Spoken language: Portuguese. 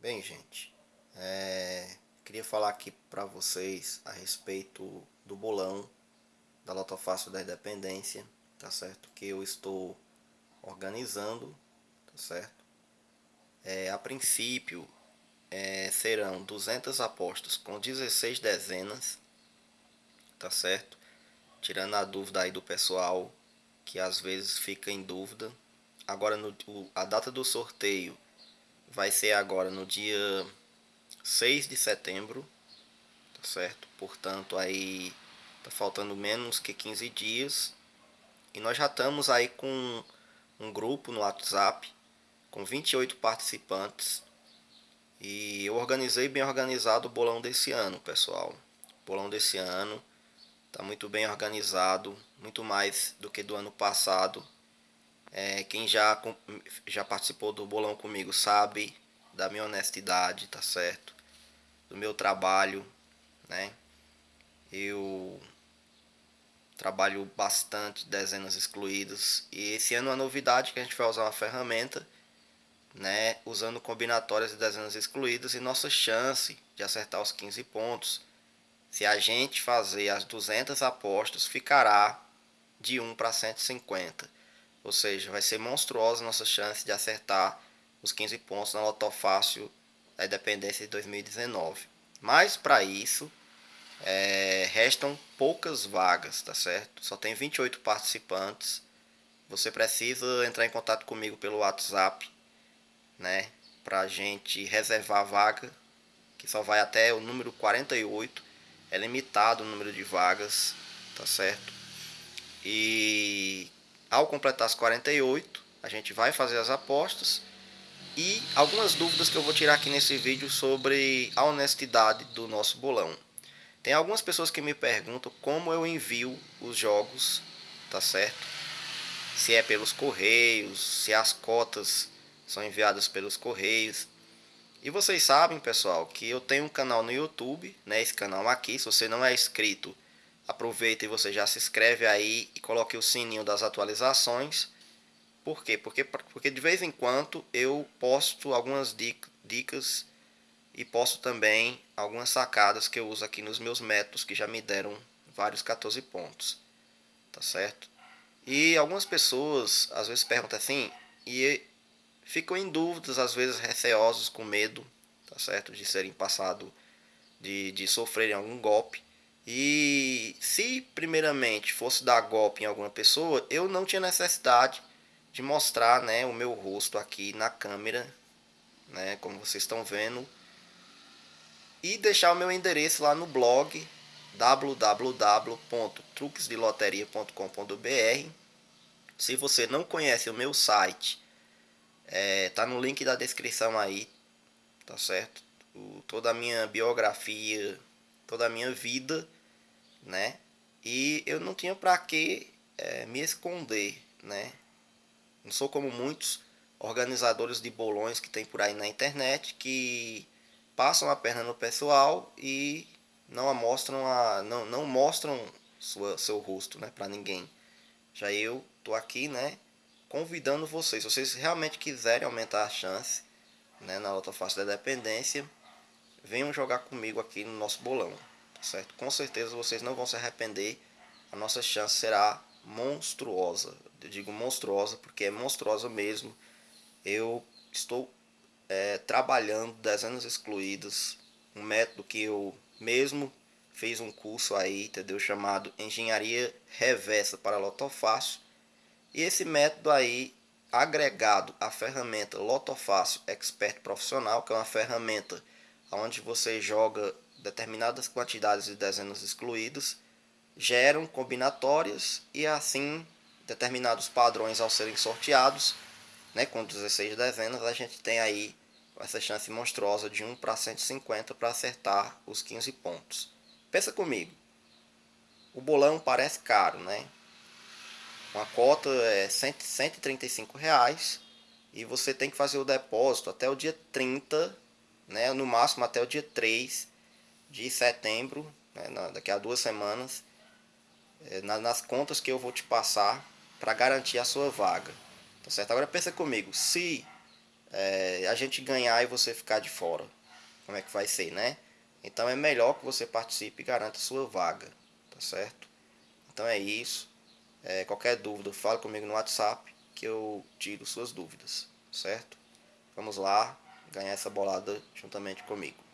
Bem, gente, é, queria falar aqui para vocês a respeito do bolão da Loto Fácil da Independência, tá certo? Que eu estou organizando, tá certo? É, a princípio é, serão 200 apostas com 16 dezenas, tá certo? Tirando a dúvida aí do pessoal que às vezes fica em dúvida. Agora no, a data do sorteio vai ser agora no dia 6 de setembro, tá certo? Portanto, aí tá faltando menos que 15 dias. E nós já estamos aí com um grupo no WhatsApp com 28 participantes. E eu organizei bem organizado o bolão desse ano, pessoal. O bolão desse ano tá muito bem organizado, muito mais do que do ano passado. É, quem já, já participou do bolão comigo sabe da minha honestidade, tá certo? Do meu trabalho, né? Eu trabalho bastante dezenas excluídas e esse ano é uma novidade que a gente vai usar uma ferramenta, né? Usando combinatórias de dezenas excluídas e nossa chance de acertar os 15 pontos, se a gente fazer as 200 apostas, ficará de 1 para 150 ou seja, vai ser monstruosa a nossa chance de acertar os 15 pontos na Loto Fácil da Independência de 2019. Mas para isso, é, restam poucas vagas, tá certo? Só tem 28 participantes. Você precisa entrar em contato comigo pelo WhatsApp, né? Pra gente reservar a vaga, que só vai até o número 48. É limitado o número de vagas, tá certo? E ao completar as 48, a gente vai fazer as apostas e algumas dúvidas que eu vou tirar aqui nesse vídeo sobre a honestidade do nosso bolão. Tem algumas pessoas que me perguntam como eu envio os jogos, tá certo? Se é pelos correios, se as cotas são enviadas pelos correios. E vocês sabem, pessoal, que eu tenho um canal no YouTube, né? Esse canal aqui, se você não é inscrito, aproveita e você já se inscreve aí e coloque o sininho das atualizações. Por quê? Porque, porque de vez em quando eu posto algumas dicas e posto também algumas sacadas que eu uso aqui nos meus métodos que já me deram vários 14 pontos. Tá certo? E algumas pessoas às vezes perguntam assim e ficam em dúvidas, às vezes receosos, com medo, tá certo? De serem passado, de, de sofrerem algum golpe. E se primeiramente fosse dar golpe em alguma pessoa, eu não tinha necessidade de mostrar né, o meu rosto aqui na câmera, né, como vocês estão vendo, e deixar o meu endereço lá no blog www.truquesdeloteria.com.br. Se você não conhece o meu site, é, tá no link da descrição aí, tá certo? O, toda a minha biografia, toda a minha vida né? E eu não tinha para que é, me esconder, né? Não sou como muitos organizadores de bolões que tem por aí na internet que passam a perna no pessoal e não mostram a não, não mostram sua, seu rosto, né, para ninguém. Já eu tô aqui, né, convidando vocês, se vocês realmente quiserem aumentar a chance, né, na outra face da dependência, venham jogar comigo aqui no nosso bolão certo? Com certeza vocês não vão se arrepender. A nossa chance será monstruosa. Eu digo monstruosa porque é monstruosa mesmo. Eu estou é, trabalhando dezenas excluídas, um método que eu mesmo fiz um curso aí, entendeu? Chamado Engenharia Reversa para Lotofácil. E esse método aí, agregado à ferramenta Lotofácil Expert Profissional, que é uma ferramenta onde você joga determinadas quantidades de dezenas excluídas geram combinatórias e assim determinados padrões ao serem sorteados, né, com 16 dezenas, a gente tem aí essa chance monstruosa de 1 para 150 para acertar os 15 pontos. Pensa comigo, o bolão parece caro, né? Uma cota é 135 reais e você tem que fazer o depósito até o dia 30, né, no máximo até o dia 3 de setembro, né, daqui a duas semanas, é, nas contas que eu vou te passar para garantir a sua vaga. Tá certo? Agora pensa comigo, se é, a gente ganhar e você ficar de fora. Como é que vai ser, né? Então é melhor que você participe e garanta sua vaga, tá certo? Então é isso. É, qualquer dúvida, fale comigo no WhatsApp que eu tiro suas dúvidas, certo? Vamos lá ganhar essa bolada juntamente comigo.